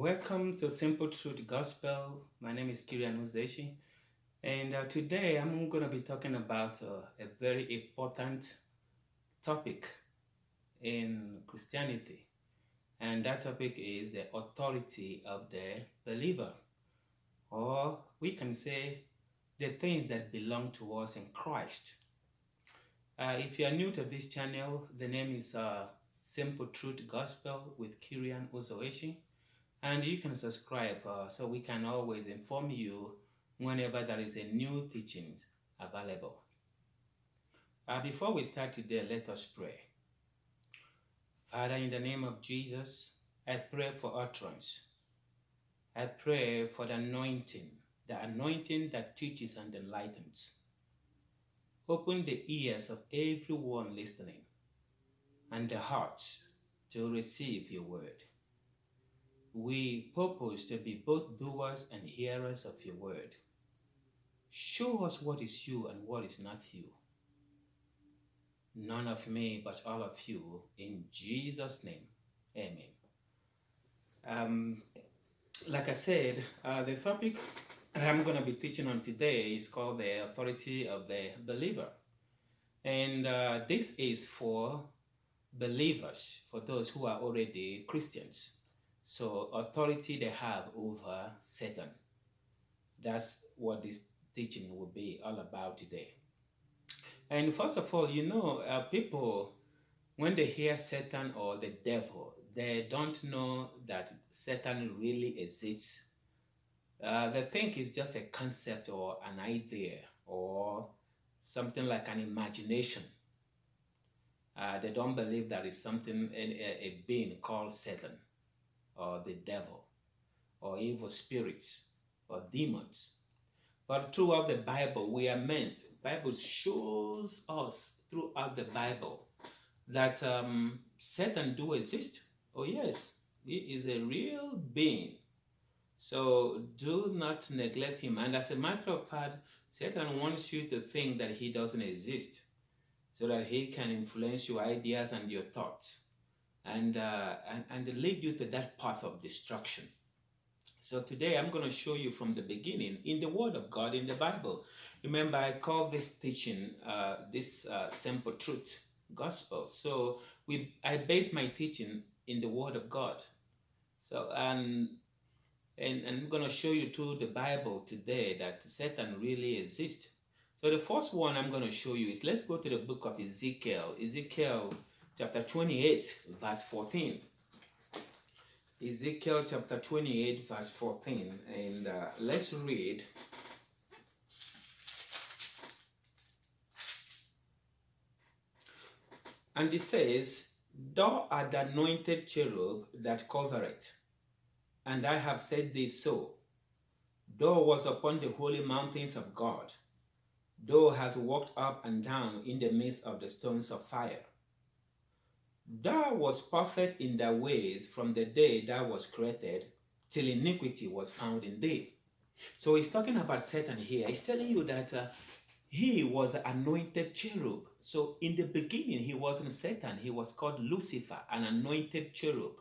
Welcome to Simple Truth Gospel. My name is Kirian Uzoeshi, and uh, today I'm going to be talking about uh, a very important topic in Christianity, and that topic is the authority of the believer, or we can say the things that belong to us in Christ. Uh, if you are new to this channel, the name is uh, Simple Truth Gospel with Kirian Uzoeshi. And you can subscribe uh, so we can always inform you whenever there is a new teaching available. Uh, before we start today, let us pray. Father, in the name of Jesus, I pray for utterance. I pray for the anointing, the anointing that teaches and enlightens. Open the ears of everyone listening and the hearts to receive your word. We purpose to be both doers and hearers of your word. Show us what is you and what is not you. None of me, but all of you, in Jesus' name. Amen. Um, like I said, uh, the topic that I'm going to be teaching on today is called the authority of the believer. And uh, this is for believers, for those who are already Christians. So authority they have over Satan. That's what this teaching will be all about today. And first of all, you know, uh, people, when they hear Satan or the devil, they don't know that Satan really exists. Uh, they think it's just a concept or an idea or something like an imagination. Uh, they don't believe there is something, a, a being called Satan or the devil or evil spirits or demons. But throughout the Bible, we are meant, Bible shows us throughout the Bible that um, Satan do exist. Oh yes, he is a real being. So do not neglect him. And as a matter of fact, Satan wants you to think that he doesn't exist so that he can influence your ideas and your thoughts and, uh, and, and lead you to that path of destruction. So today I'm going to show you from the beginning in the Word of God in the Bible. Remember, I call this teaching uh, this uh, simple truth gospel. So we I base my teaching in the Word of God. So and and, and I'm going to show you through the Bible today that Satan really exists. So the first one I'm going to show you is let's go to the book of Ezekiel. Ezekiel chapter 28, verse 14. Ezekiel chapter 28, verse 14. And uh, let's read. And it says, Thou art the anointed cherub that covereth, and I have said this so. Thou was upon the holy mountains of God. Thou hast walked up and down in the midst of the stones of fire. Thou was perfect in thy ways from the day thou was created till iniquity was found in thee. So he's talking about Satan here. He's telling you that uh, he was anointed cherub. So in the beginning, he wasn't Satan. He was called Lucifer, an anointed cherub.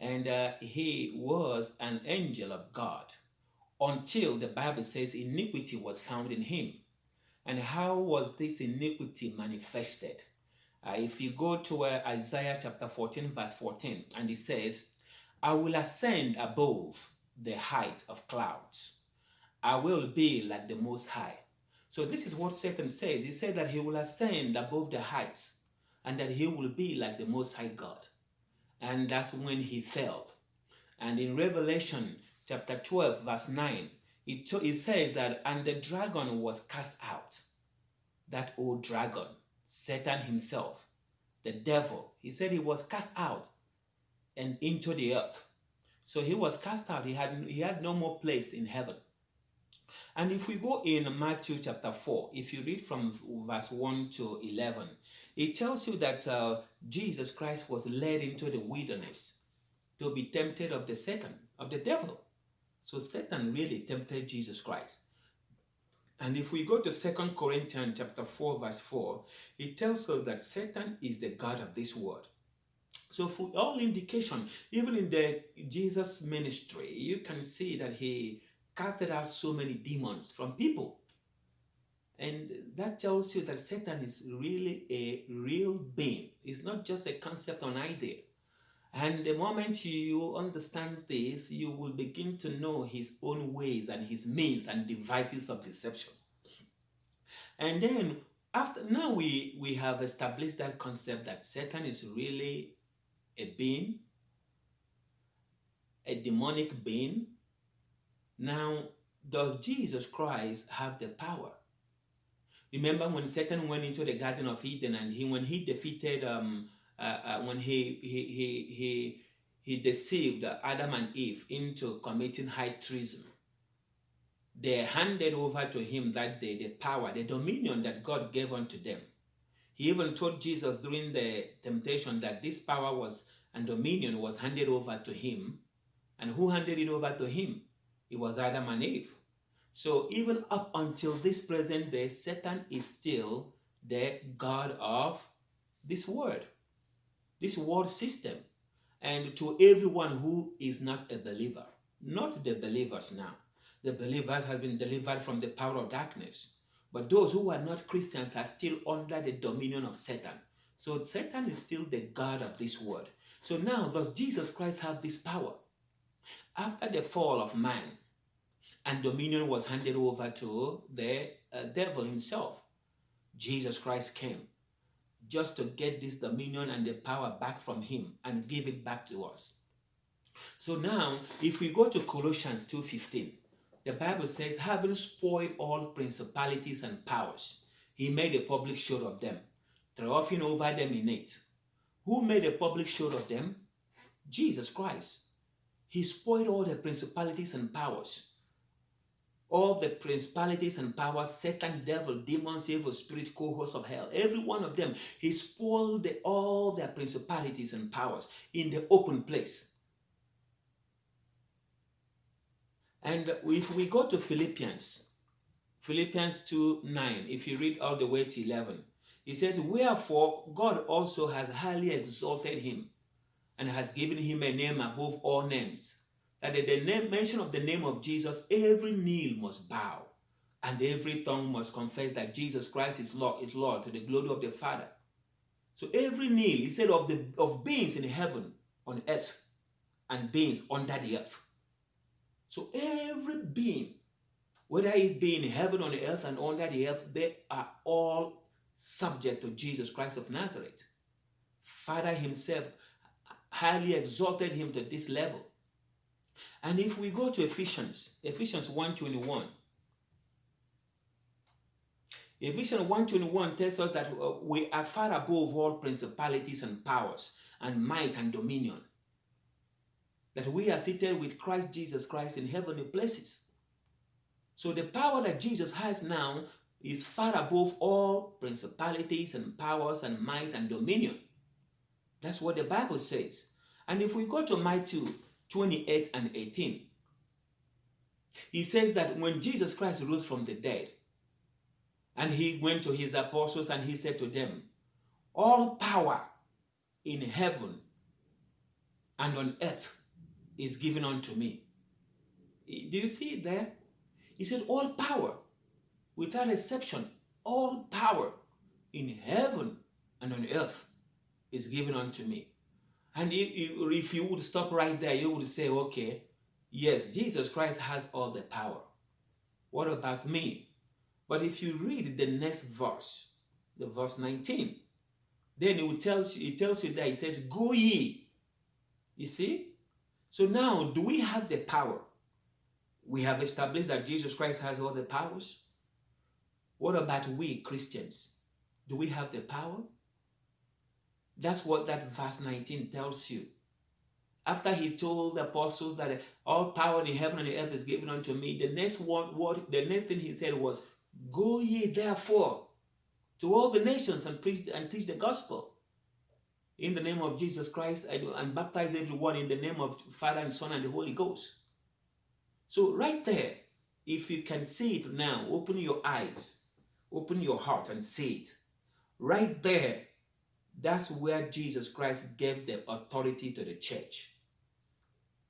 And uh, he was an angel of God until the Bible says iniquity was found in him. And how was this iniquity manifested? Uh, if you go to uh, Isaiah chapter 14, verse 14, and it says, I will ascend above the height of clouds. I will be like the Most High. So this is what Satan says. He said that he will ascend above the heights and that he will be like the Most High God. And that's when he fell. And in Revelation chapter 12, verse 9, it, it says that, and the dragon was cast out. That old dragon Satan himself, the devil, he said he was cast out and into the earth. So he was cast out. He had, he had no more place in heaven. And if we go in Matthew chapter 4, if you read from verse 1 to 11, it tells you that uh, Jesus Christ was led into the wilderness to be tempted of the Satan, of the devil. So Satan really tempted Jesus Christ. And if we go to Second Corinthians chapter 4, verse 4, it tells us that Satan is the God of this world. So for all indication, even in the Jesus ministry, you can see that he casted out so many demons from people. And that tells you that Satan is really a real being. It's not just a concept or an idea. And the moment you understand this, you will begin to know his own ways and his means and devices of deception. And then after now we we have established that concept that Satan is really a being, a demonic being. Now, does Jesus Christ have the power? Remember when Satan went into the Garden of Eden and he when he defeated um uh, uh, when he he he he he deceived Adam and Eve into committing high treason. They handed over to him that day the power, the dominion that God gave unto them. He even told Jesus during the temptation that this power was and dominion was handed over to him. And who handed it over to him? It was Adam and Eve. So even up until this present day, Satan is still the God of this world, this world system. And to everyone who is not a believer, not the believers now. The believers have been delivered from the power of darkness. But those who are not Christians are still under the dominion of Satan. So Satan is still the God of this world. So now, does Jesus Christ have this power? After the fall of man, and dominion was handed over to the uh, devil himself, Jesus Christ came just to get this dominion and the power back from him and give it back to us. So now, if we go to Colossians 2.15, the Bible says, having spoiled all principalities and powers, he made a public show of them, triumphing over them in it. Who made a public show of them? Jesus Christ. He spoiled all the principalities and powers. All the principalities and powers, Satan, devil, demons, evil spirit, cohorts of hell, every one of them, he spoiled all their principalities and powers in the open place. And if we go to Philippians, Philippians 2 9, if you read all the way to 11, he says, Wherefore God also has highly exalted him and has given him a name above all names, that at the name, mention of the name of Jesus, every knee must bow and every tongue must confess that Jesus Christ is Lord, is Lord to the glory of the Father. So every knee, he said, of the of beings in heaven, on earth, and beings under the earth. So every being, whether it be in heaven, on earth, and under the earth, they are all subject to Jesus Christ of Nazareth. Father himself highly exalted him to this level. And if we go to Ephesians, Ephesians 1.21, Ephesians 1.21 tells us that uh, we are far above all principalities and powers and might and dominion. That we are seated with Christ Jesus Christ in heavenly places. So the power that Jesus has now is far above all principalities and powers and might and dominion. That's what the Bible says. And if we go to Matthew 28 and 18, he says that when Jesus Christ rose from the dead, and he went to his apostles and he said to them, All power in heaven and on earth is given unto me. Do you see it there? He said, All power without exception, all power in heaven and on earth is given unto me. And if you would stop right there, you would say, okay, yes, Jesus Christ has all the power. What about me? But if you read the next verse, the verse 19, then it tells you, it tells you that it says, Go ye. You see? So now, do we have the power? We have established that Jesus Christ has all the powers. What about we Christians? Do we have the power? That's what that verse 19 tells you. After he told the apostles that all power in heaven and earth is given unto me, the next word, word, the next thing he said was, Go ye therefore to all the nations and preach and teach the gospel in the name of Jesus Christ and baptize everyone in the name of Father and Son and the Holy Ghost. So right there, if you can see it now, open your eyes Open your heart and see it. Right there, That's where Jesus Christ gave the authority to the church.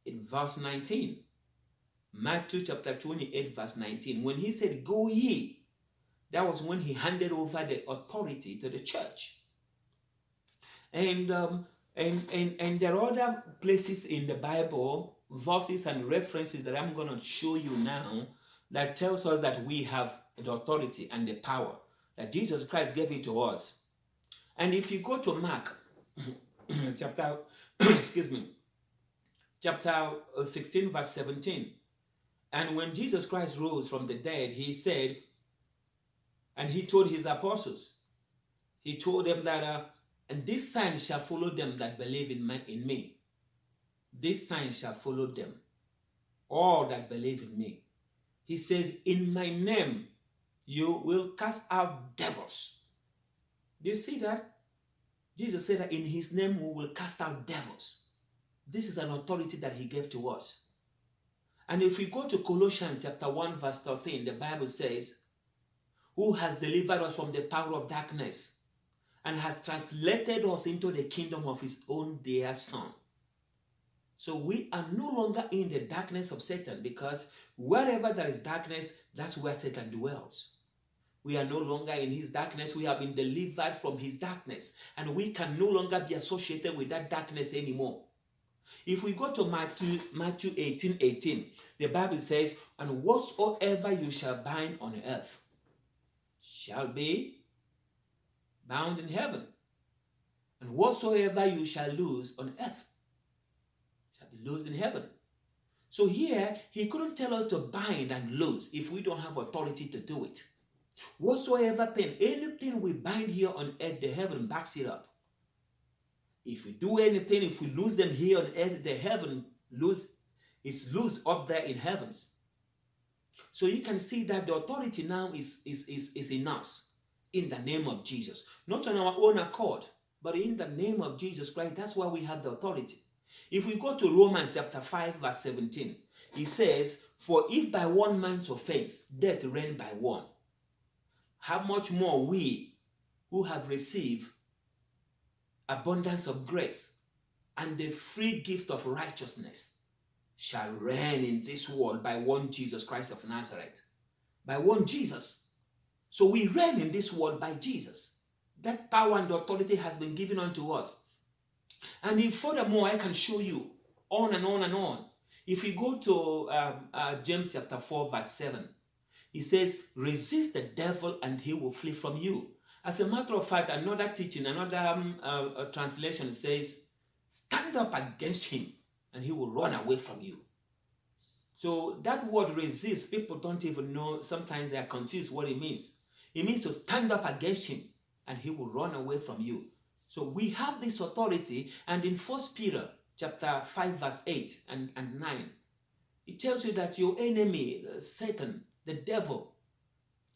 In verse 19, Matthew chapter 28, verse 19, when he said, Go ye, that was when he handed over the authority to the church. And um, and, and and there are other places in the Bible, verses and references that I'm going to show you now that tells us that we have the authority and the power that Jesus Christ gave it to us. And if you go to Mark chapter, excuse me, chapter 16, verse 17, and when Jesus Christ rose from the dead, he said, and he told his apostles, he told them that, uh, and this sign shall follow them that believe in, my, in me. This sign shall follow them, all that believe in me. He says, In my name you will cast out devils. Do you see that? Jesus said that in his name we will cast out devils. This is an authority that he gave to us. And if we go to Colossians chapter 1, verse 13, the Bible says, Who has delivered us from the power of darkness and has translated us into the kingdom of his own dear son. So we are no longer in the darkness of Satan because wherever there is darkness, that's where Satan dwells. We are no longer in his darkness. We have been delivered from his darkness. And we can no longer be associated with that darkness anymore. If we go to Matthew, Matthew 18 18, the Bible says, And whatsoever you shall bind on earth shall be bound in heaven. And whatsoever you shall lose on earth shall be loosed in heaven. So here, he couldn't tell us to bind and loose if we don't have authority to do it. Whatsoever thing, anything we bind here on earth, the heaven backs it up. If we do anything, if we lose them here on earth, the heaven lose it's loose up there in heavens. So you can see that the authority now is, is, is, is in us in the name of Jesus. Not on our own accord, but in the name of Jesus Christ. That's why we have the authority. If we go to Romans chapter 5, verse 17, it says, For if by one man's offense death reigned by one, how much more we who have received abundance of grace and the free gift of righteousness shall reign in this world by one Jesus Christ of Nazareth. By one Jesus. So we reign in this world by Jesus. That power and authority has been given unto us. And if furthermore, I can show you on and on and on. If you go to um, uh, James chapter 4, verse 7, he says, resist the devil and he will flee from you. As a matter of fact, another teaching, another um, uh, translation says, stand up against him and he will run away from you. So that word resist, people don't even know, sometimes they are confused what it means. It means to stand up against him and he will run away from you. So we have this authority and in First Peter chapter 5 verse 8 and, and 9, it tells you that your enemy, uh, Satan, the devil,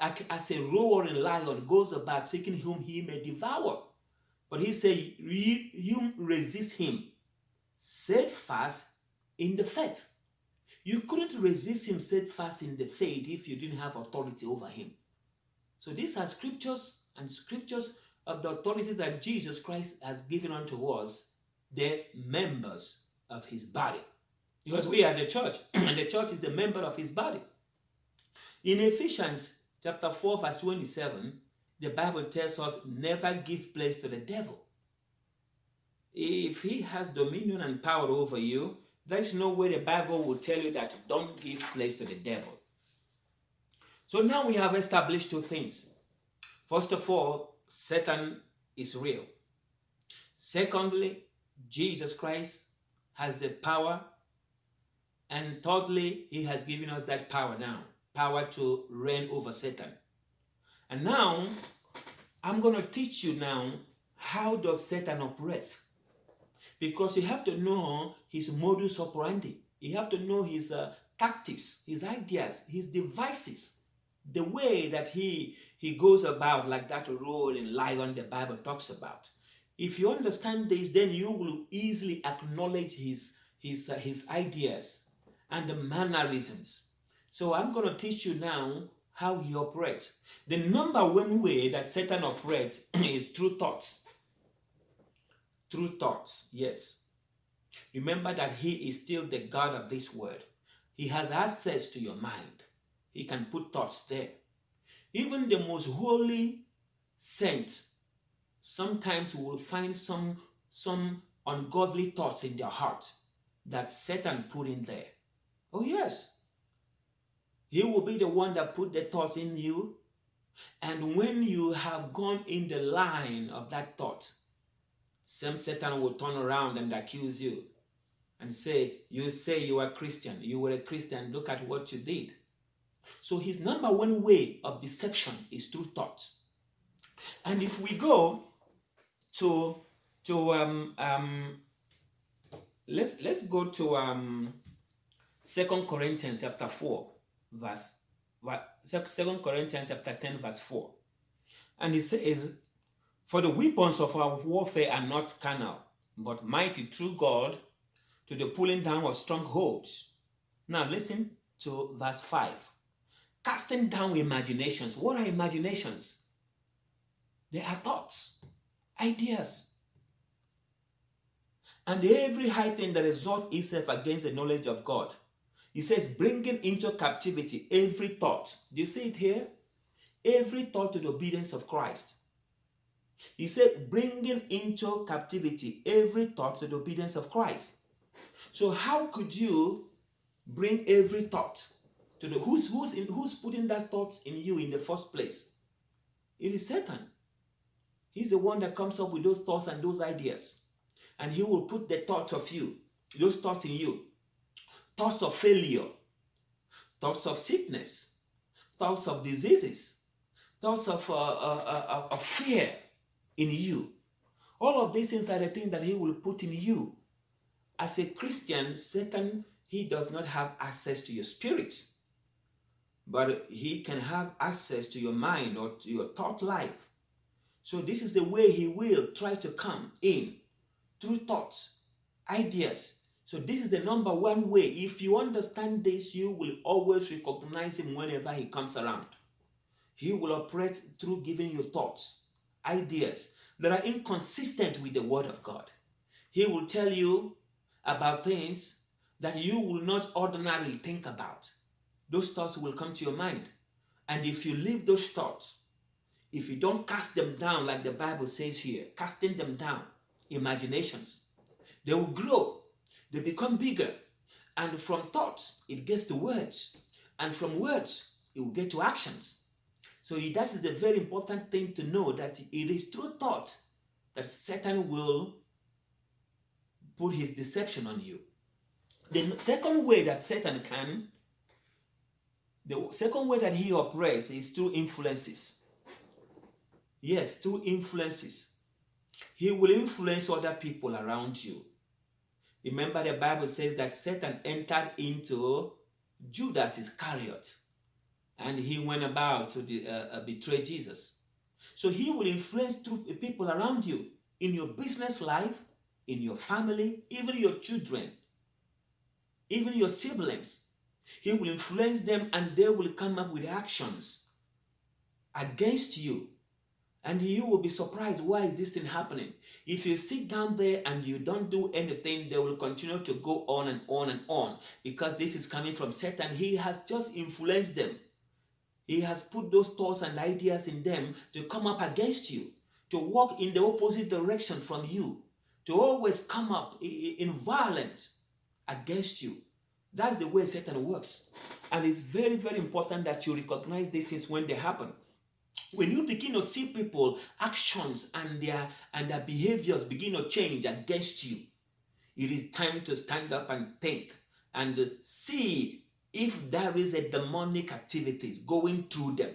as a roaring lion, goes about seeking whom he may devour. But he said, you resist him, steadfast in the faith. You couldn't resist him steadfast in the faith if you didn't have authority over him. So these are scriptures and scriptures of the authority that Jesus Christ has given unto us, the members of his body. Because we are the church, and the church is the member of his body. In Ephesians chapter 4, verse 27, the Bible tells us never give place to the devil. If he has dominion and power over you, there's no way the Bible will tell you that don't give place to the devil. So now we have established two things. First of all, Satan is real. Secondly, Jesus Christ has the power. And thirdly, he has given us that power now power to reign over Satan. And now, I'm going to teach you now how does Satan operate. Because you have to know his modus operandi. You have to know his uh, tactics, his ideas, his devices, the way that he, he goes about like that roaring lion the Bible talks about. If you understand this, then you will easily acknowledge his, his, uh, his ideas and the mannerisms so I'm going to teach you now how he operates. The number one way that Satan operates is through thoughts. through thoughts. Yes. Remember that He is still the God of this world. He has access to your mind. He can put thoughts there. Even the most holy saint, sometimes will find some, some ungodly thoughts in their heart that Satan put in there. Oh, yes. He will be the one that put the thoughts in you. And when you have gone in the line of that thought, some Satan will turn around and accuse you and say, You say you are Christian, you were a Christian, look at what you did. So his number one way of deception is through thoughts. And if we go to to um, um, let's let's go to um, Second Corinthians chapter four, verse Second Corinthians chapter ten, verse four, and it says, "For the weapons of our warfare are not carnal, but mighty through God to the pulling down of strongholds." Now listen to verse five casting down imaginations. What are imaginations? They are thoughts, ideas. And every high thing that exalts itself against the knowledge of God. He says, bringing into captivity every thought. Do you see it here? Every thought to the obedience of Christ. He said, bringing into captivity every thought to the obedience of Christ. So, how could you bring every thought to the who's who's in, who's putting that thought in you in the first place? It is Satan. He's the one that comes up with those thoughts and those ideas. And he will put the thoughts of you, those thoughts in you. Thoughts of failure, thoughts of sickness, thoughts of diseases, thoughts of, uh, uh, uh, uh, of fear in you. All of these things are the things that he will put in you. As a Christian, Satan, he does not have access to your spirit but he can have access to your mind or to your thought life. So this is the way he will try to come in through thoughts, ideas. So this is the number one way. If you understand this, you will always recognize him whenever he comes around. He will operate through giving you thoughts, ideas that are inconsistent with the word of God. He will tell you about things that you will not ordinarily think about those thoughts will come to your mind. And if you leave those thoughts, if you don't cast them down, like the Bible says here, casting them down, imaginations, they will grow, they become bigger. And from thoughts, it gets to words. And from words, it will get to actions. So that is a very important thing to know that it is through thought that Satan will put his deception on you. The second way that Satan can the second way that he operates is through influences. Yes, through influences. He will influence other people around you. Remember, the Bible says that Satan entered into Judas Iscariot and he went about to the, uh, uh, betray Jesus. So he will influence through people around you in your business life, in your family, even your children, even your siblings. He will influence them and they will come up with actions against you. And you will be surprised, why is this thing happening? If you sit down there and you don't do anything, they will continue to go on and on and on because this is coming from Satan. He has just influenced them. He has put those thoughts and ideas in them to come up against you, to walk in the opposite direction from you, to always come up in violence against you. That's the way Satan works. And it's very, very important that you recognize these things when they happen. When you begin to see people, actions and their and their behaviors begin to change against you, it is time to stand up and think and see if there is a demonic activities going through them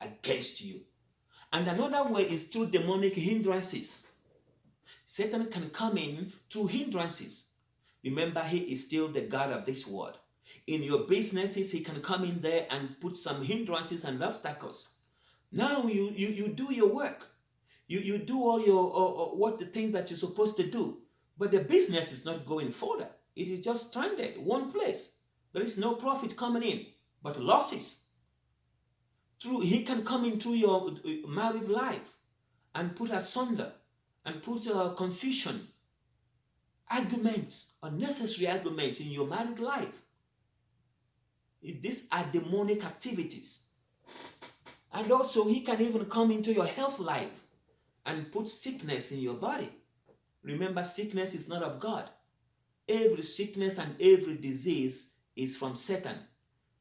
against you. And another way is through demonic hindrances. Satan can come in through hindrances. Remember, he is still the God of this world. In your businesses, he can come in there and put some hindrances and obstacles. Now you you, you do your work. You, you do all your uh, uh, what the things that you're supposed to do. But the business is not going further. It is just stranded one place. There is no profit coming in, but losses. Through he can come into your uh, married life and put asunder and put uh, confusion, arguments, unnecessary arguments in your married life. These are demonic activities. And also, he can even come into your health life and put sickness in your body. Remember, sickness is not of God. Every sickness and every disease is from Satan.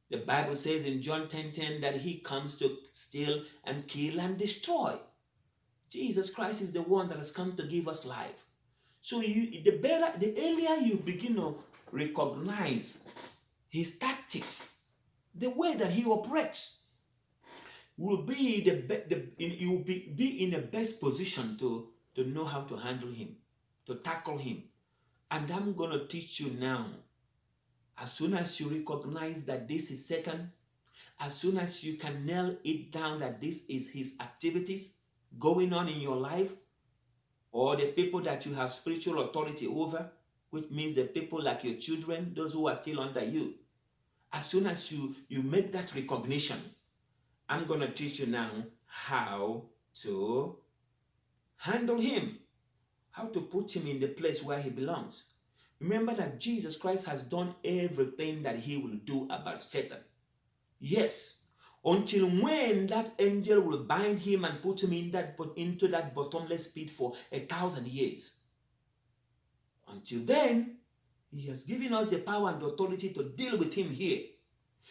The Bible says in John 10 10 that he comes to steal and kill and destroy. Jesus Christ is the one that has come to give us life. So you the better the earlier you begin to recognize his tactics, the way that he operates, will be the, the you will be, be in the best position to, to know how to handle him, to tackle him. And I'm going to teach you now. As soon as you recognize that this is Satan, as soon as you can nail it down that this is his activities going on in your life, or the people that you have spiritual authority over, which means the people like your children, those who are still under you. As soon as you, you make that recognition, I'm going to teach you now how to handle him, how to put him in the place where he belongs. Remember that Jesus Christ has done everything that he will do about Satan. Yes, until when that angel will bind him and put him in that, into that bottomless pit for a thousand years. Until then, he has given us the power and authority to deal with him here.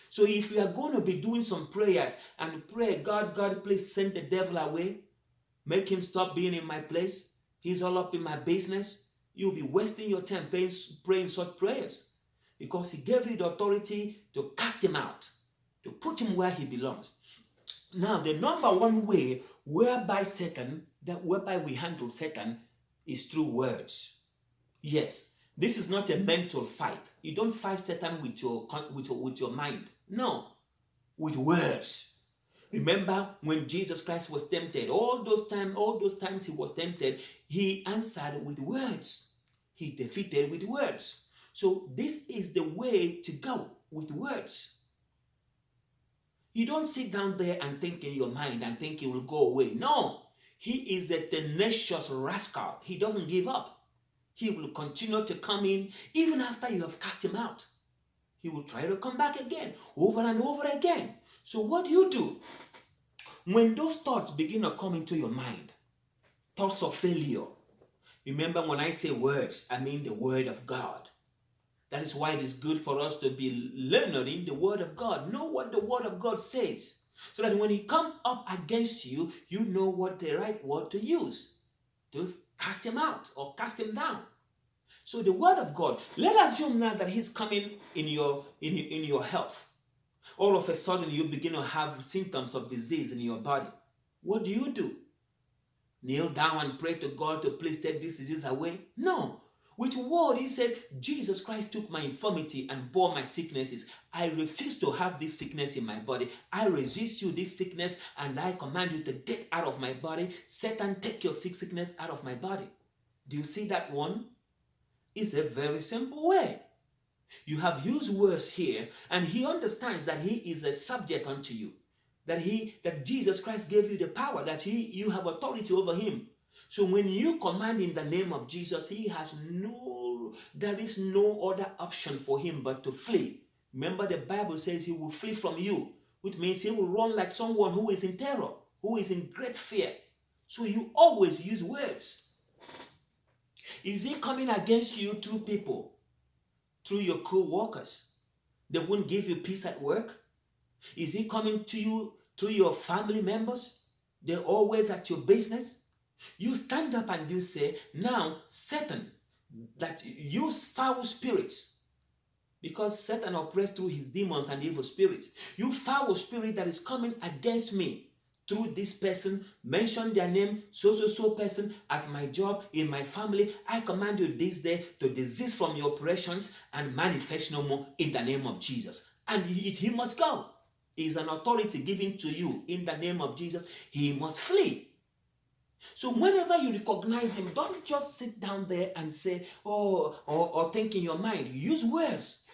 So if you are going to be doing some prayers and pray, God, God, please send the devil away, make him stop being in my place, he's all up in my business, you'll be wasting your time praying, such prayers because he gave you the authority to cast him out, to put him where he belongs. Now, the number one way whereby Satan, that whereby we handle Satan is through words. Yes, this is not a mental fight. You don't fight Satan with your, with your, with your mind. No, with words. Remember when Jesus Christ was tempted, all those times, all those times he was tempted, he answered with words. He defeated with words. So this is the way to go with words. You don't sit down there and think in your mind and think it will go away. No, he is a tenacious rascal. He doesn't give up. He will continue to come in even after you have cast him out. He will try to come back again, over and over again. So what do you do? When those thoughts begin to come into your mind, thoughts of failure, remember when I say words, I mean the word of God. That is why it is good for us to be learned in the word of God. Know what the word of God says. So that when he comes up against you, you know what the right word to use. To cast him out or cast him down. So the word of God, let us assume now that he's coming in your in, in your health. All of a sudden you begin to have symptoms of disease in your body. What do you do? Kneel down and pray to God to please take this disease away? No. Which word he said, Jesus Christ took my infirmity and bore my sicknesses. I refuse to have this sickness in my body. I resist you this sickness and I command you to get out of my body. Satan, take your sick sickness out of my body. Do you see that one? Is a very simple way. You have used words here, and he understands that he is a subject unto you. That he that Jesus Christ gave you the power, that he you have authority over him. So when you command in the name of Jesus, he has no, there is no other option for him but to flee. Remember, the Bible says he will flee from you, which means he will run like someone who is in terror, who is in great fear. So you always use words. Is he coming against you through people, through your co-workers? They won't give you peace at work? Is he coming to you through your family members? They're always at your business? You stand up and you say, now Satan, that use foul spirits, because Satan operates through his demons and evil spirits. You foul spirit that is coming against me through this person, mention their name, so, so, so person at my job, in my family. I command you this day to desist from your operations and manifest no more in the name of Jesus. And he, he must go. Is an authority given to you in the name of Jesus. He must flee. So whenever you recognize him, don't just sit down there and say, oh, or, or think in your mind. Use words.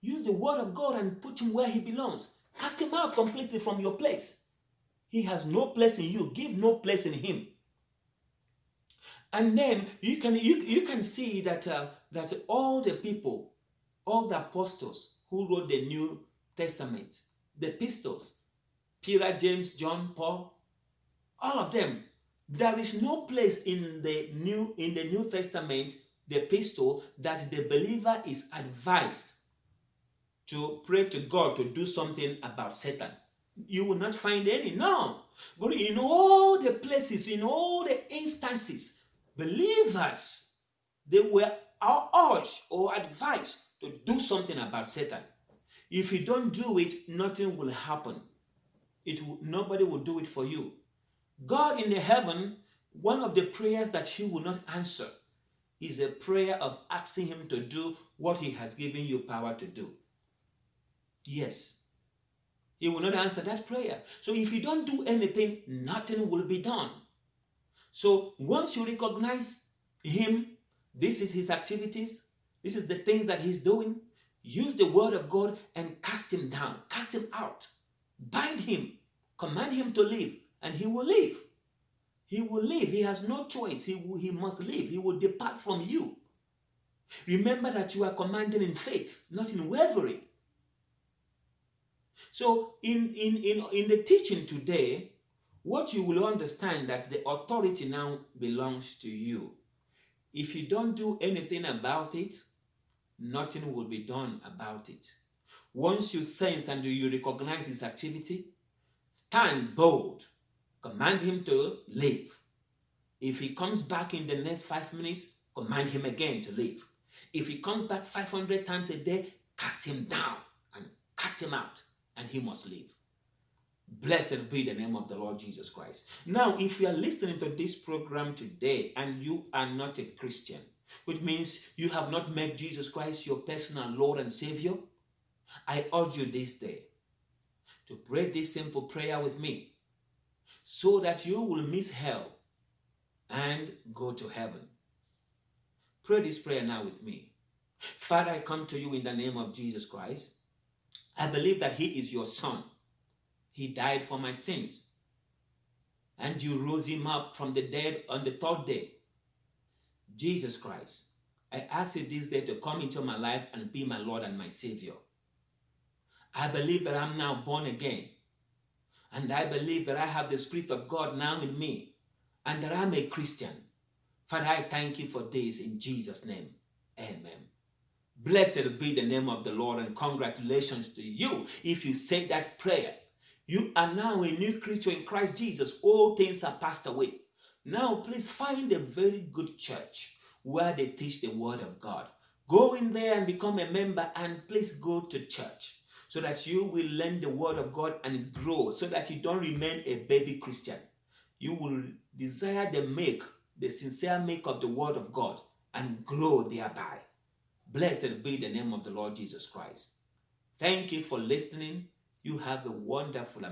Use the word of God and put him where he belongs. Cast him out completely from your place. He has no place in you. Give no place in him. And then you can you, you can see that uh, that all the people, all the apostles who wrote the New Testament, the epistles, Peter, James, John, Paul, all of them, there is no place in the new in the New Testament, the epistle, that the believer is advised to pray to God to do something about Satan. You will not find any. No. But in all the places, in all the instances, believers, they were urged or advised to do something about Satan. If you don't do it, nothing will happen. It will, nobody will do it for you. God in the heaven, one of the prayers that He will not answer is a prayer of asking Him to do what He has given you power to do. Yes. He will not answer that prayer. So if you don't do anything, nothing will be done. So once you recognize Him, this is His activities, this is the things that He's doing, use the word of God and cast Him down, cast Him out, bind Him, command Him to leave, and He will leave. He will leave. He has no choice. He, will, he must leave. He will depart from you. Remember that you are commanding in faith, not in wavering. So in, in, in, in the teaching today, what you will understand that the authority now belongs to you. If you don't do anything about it, nothing will be done about it. Once you sense and you recognize his activity, stand bold, command him to leave. If he comes back in the next five minutes, command him again to leave. If he comes back 500 times a day, cast him down and cast him out and he must leave. Blessed be the name of the Lord Jesus Christ. Now, if you are listening to this program today and you are not a Christian, which means you have not made Jesus Christ your personal Lord and Savior, I urge you this day to pray this simple prayer with me so that you will miss hell and go to heaven. Pray this prayer now with me. Father, I come to you in the name of Jesus Christ. I believe that He is your Son. He died for my sins. And you rose Him up from the dead on the third day. Jesus Christ, I ask you this day to come into my life and be my Lord and my Savior. I believe that I'm now born again. And I believe that I have the Spirit of God now in me and that I'm a Christian. Father, I thank you for this in Jesus' name. Amen. Blessed be the name of the Lord and congratulations to you if you say that prayer. You are now a new creature in Christ Jesus. All things are passed away. Now, please find a very good church where they teach the word of God. Go in there and become a member and please go to church so that you will learn the word of God and grow so that you don't remain a baby Christian. You will desire the make, the sincere make of the word of God and grow thereby. Blessed be the name of the Lord Jesus Christ. Thank you for listening. You have a wonderful